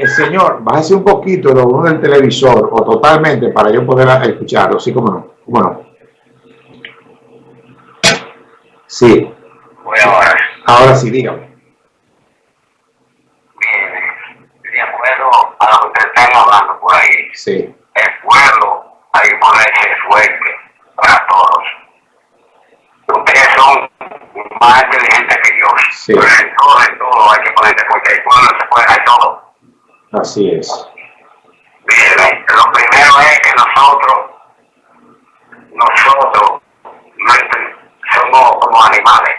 Eh, señor, bájese un poquito lo uno del televisor o totalmente para yo poder escucharlo, sí, como no, cómo no. Sí. Bueno, ahora. Ahora sí, dígame. Bien, de acuerdo a lo que ustedes están hablando por ahí, Sí, el pueblo hay que ponerse fuerte para todos. Ustedes son más inteligentes que yo. Sí. Pero en todo, en todo hay que ponerse fuerte. El pueblo se puede hacer todo. Así es. Bien, lo primero es que nosotros, nosotros somos como animales,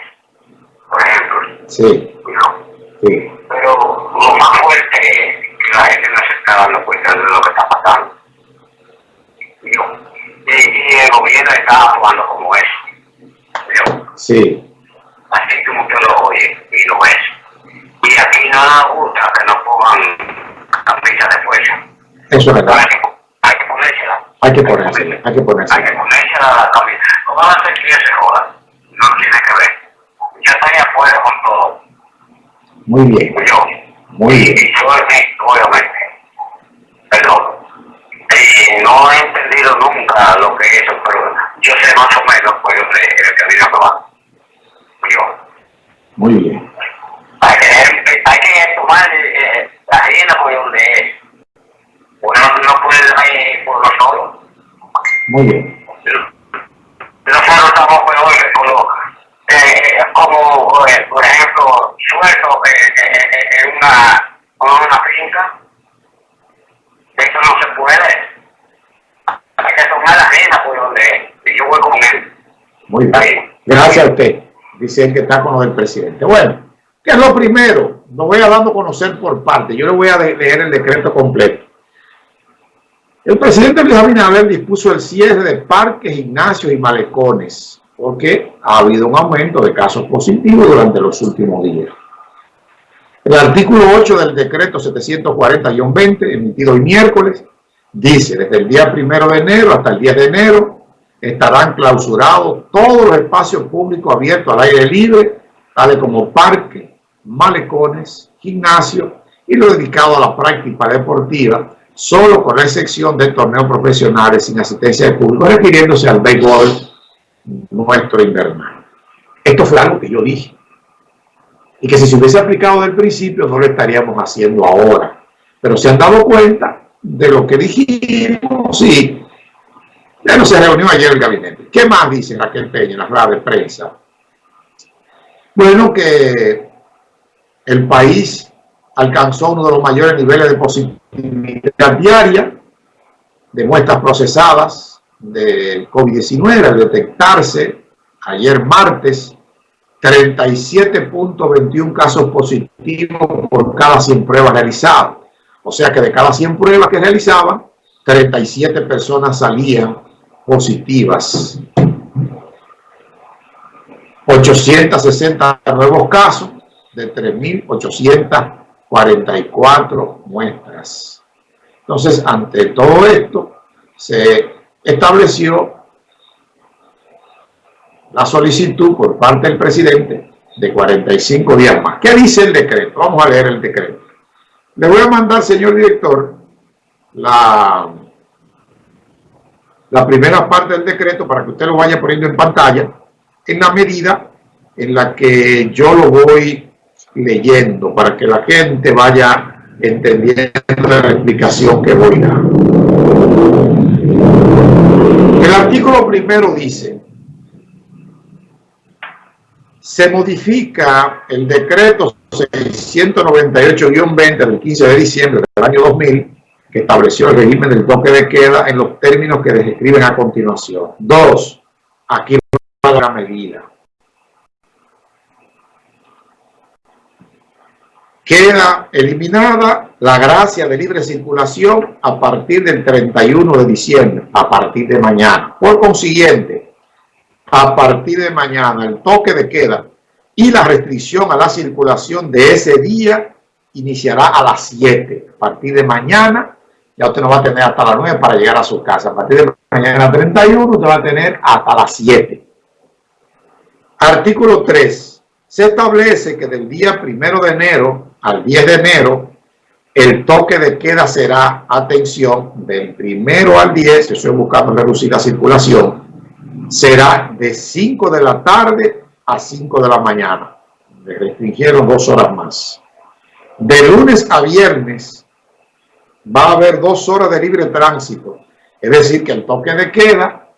por ejemplo. Sí, ¿no? sí, Pero lo más fuerte es que la gente no se está dando cuenta de lo que está pasando. ¿no? Y, y el gobierno está actuando como es. ¿no? sí, Así como usted lo oye y lo ves. Y aquí no nos gusta que nos pongan camisa de fuerza. Eso es verdad. Hay que, hay que ponérsela. Hay que ponerse, hay que Hay que ponerse. ponerse la camisa. ¿Cómo va a ser que se? No tiene que ver. Yo estoy de acuerdo con todo. Muy bien, Yo. muy bien. Y yo, eh, obviamente. Perdón. Y no he entendido nunca lo que es eso, pero yo sé más o menos pues, el, el camino que va. Yo. Muy bien. Hay que, hay que tomar eh, la arena por donde Uno no puede ir por los solos. Muy bien. nosotros estamos peor que con los, eh, como eh, por ejemplo suelto eh, eh, eh, en una una finca eso no se puede hay que tomar la arena por donde yo voy con él Muy bien. Gracias a usted. Dice el que está con del presidente. Bueno, ¿qué es lo primero? Lo voy a dando a conocer por parte. Yo le voy a leer el decreto completo. El presidente Luis Abinader dispuso el cierre de parques, gimnasios y malecones porque ha habido un aumento de casos positivos durante los últimos días. El artículo 8 del decreto 740-20, emitido hoy miércoles, dice, desde el día primero de enero hasta el 10 de enero, estarán clausurados todos los espacios públicos abiertos al aire libre, tales como parques, malecones, gimnasios y lo dedicado a la práctica deportiva, solo con la excepción de torneos profesionales sin asistencia de público, refiriéndose al béisbol nuestro invernal. Esto fue algo que yo dije. Y que si se hubiese aplicado del principio no lo estaríamos haciendo ahora. Pero se han dado cuenta de lo que dijimos y ya no se reunió ayer el gabinete. ¿Qué más dice Raquel Peña en la rueda de prensa? Bueno, que el país alcanzó uno de los mayores niveles de positividad diaria de muestras procesadas del COVID-19 al detectarse ayer martes 37.21 casos positivos por cada 100 pruebas realizadas. O sea que de cada 100 pruebas que realizaban, 37 personas salían positivas. 860 nuevos casos de 3.844 muestras. Entonces, ante todo esto, se estableció la solicitud por parte del presidente de 45 días más. ¿Qué dice el decreto? Vamos a leer el decreto. Le voy a mandar, señor director, la, la primera parte del decreto para que usted lo vaya poniendo en pantalla en la medida en la que yo lo voy leyendo para que la gente vaya entendiendo la explicación que voy dando. El artículo primero dice, se modifica el decreto 698-20 del 15 de diciembre del año 2000 que estableció el régimen del toque de queda en los términos que describen a continuación. Dos, aquí va la medida. Queda eliminada la gracia de libre circulación a partir del 31 de diciembre, a partir de mañana. Por consiguiente, a partir de mañana el toque de queda y la restricción a la circulación de ese día iniciará a las 7. A partir de mañana ya usted no va a tener hasta las 9 para llegar a su casa. A partir de mañana 31 usted va a tener hasta las 7. Artículo 3. Se establece que del día 1 de enero al 10 de enero El toque de queda será, atención, del primero al 10, estoy buscando reducir la circulación, será de 5 de la tarde a 5 de la mañana. Le restringieron dos horas más. De lunes a viernes va a haber dos horas de libre tránsito. Es decir, que el toque de queda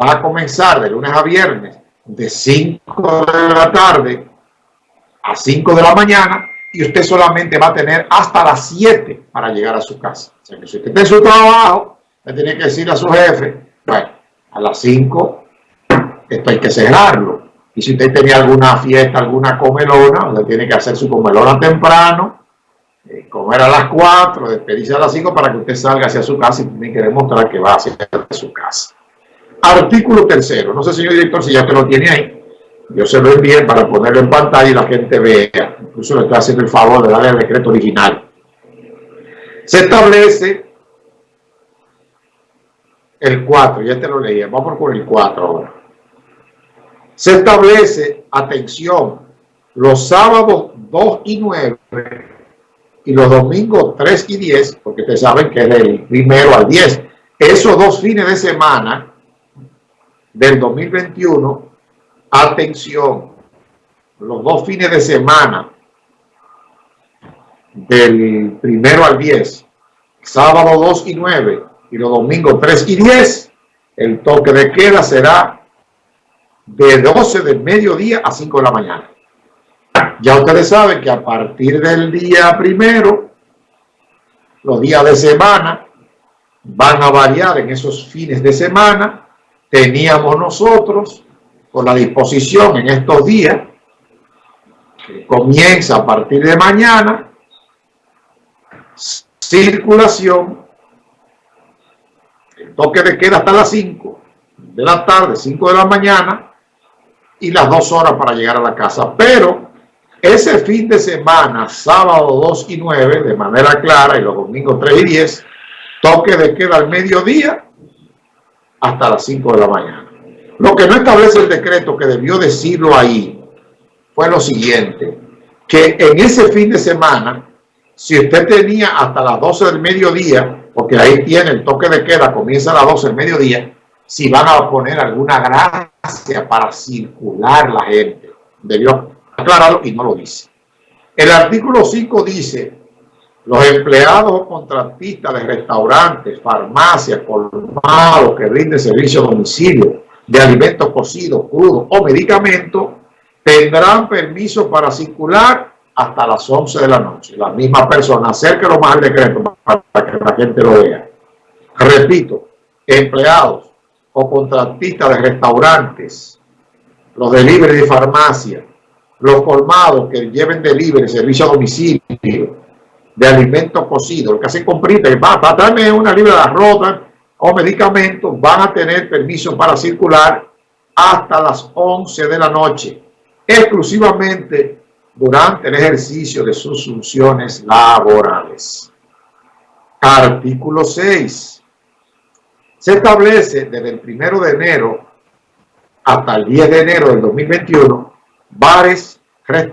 va a comenzar de lunes a viernes de 5 de la tarde a 5 de la mañana y usted solamente va a tener hasta las 7 para llegar a su casa. O sea que si usted está su trabajo, le tiene que decir a su jefe, bueno, a las 5 esto hay que cerrarlo. Y si usted tenía alguna fiesta, alguna comelona, usted tiene que hacer su comelona temprano, eh, comer a las 4, despedirse a las 5 para que usted salga hacia su casa y tiene que demostrar que va hacia su casa. Artículo tercero. No sé, señor director, si ya te lo tiene ahí. Yo se lo envié para ponerlo en pantalla y la gente vea. Incluso le estoy haciendo el favor de darle el decreto original. Se establece el 4, ya te lo leí. Vamos por el 4 ahora. Se establece, atención, los sábados 2 y 9 y los domingos 3 y 10, porque ustedes saben que es del primero al 10. Esos dos fines de semana del 2021, atención, los dos fines de semana del primero al 10, sábado 2 y 9 y los domingos 3 y 10, el toque de queda será de 12 del mediodía a 5 de la mañana. Ya ustedes saben que a partir del día primero, los días de semana van a variar en esos fines de semana teníamos nosotros con la disposición en estos días, que comienza a partir de mañana, circulación, el toque de queda hasta las 5 de la tarde, 5 de la mañana, y las dos horas para llegar a la casa. Pero ese fin de semana, sábado 2 y 9, de manera clara, y los domingos 3 y 10, toque de queda al mediodía hasta las 5 de la mañana. Que no establece el decreto que debió decirlo ahí fue lo siguiente, que en ese fin de semana, si usted tenía hasta las 12 del mediodía, porque ahí tiene el toque de queda, comienza a las 12 del mediodía, si van a poner alguna gracia para circular la gente. Debió aclararlo y no lo dice. El artículo 5 dice los empleados o contratistas de restaurantes, farmacias, colmados que rinden servicio a domicilio de alimentos cocidos, crudos o medicamentos tendrán permiso para circular hasta las 11 de la noche. La misma persona, acérquelo más al decreto para que la gente lo vea. Repito, empleados o contratistas de restaurantes, los delivery de farmacia, los colmados que lleven delivery, servicio a domicilio, de alimentos cocidos, lo que hacen comprita, va, va a darme una libra de arroz o medicamentos, van a tener permiso para circular hasta las 11 de la noche, exclusivamente durante el ejercicio de sus funciones laborales. Artículo 6. Se establece desde el 1 de enero hasta el 10 de enero del 2021 bares, restaurantes,